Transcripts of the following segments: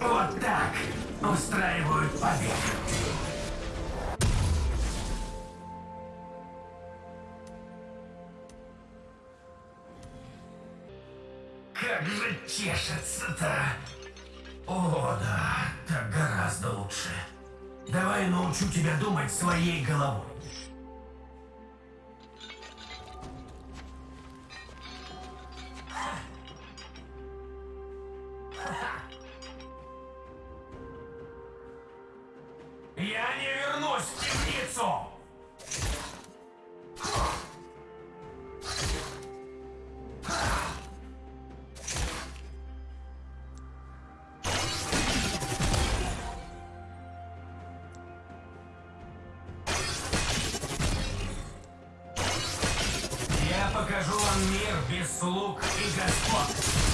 Вот так устраивают побег. Как же чешется-то. О, да, так гораздо лучше. Давай научу тебя думать своей головой. Я не вернусь в темницу! Я покажу вам мир без слуг и господ.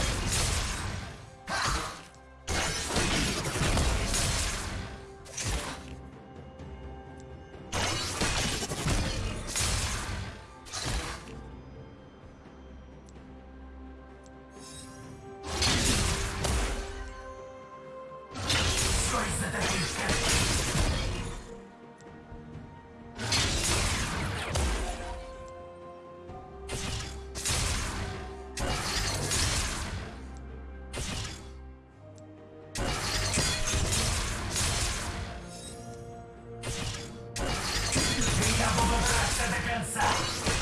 До конца!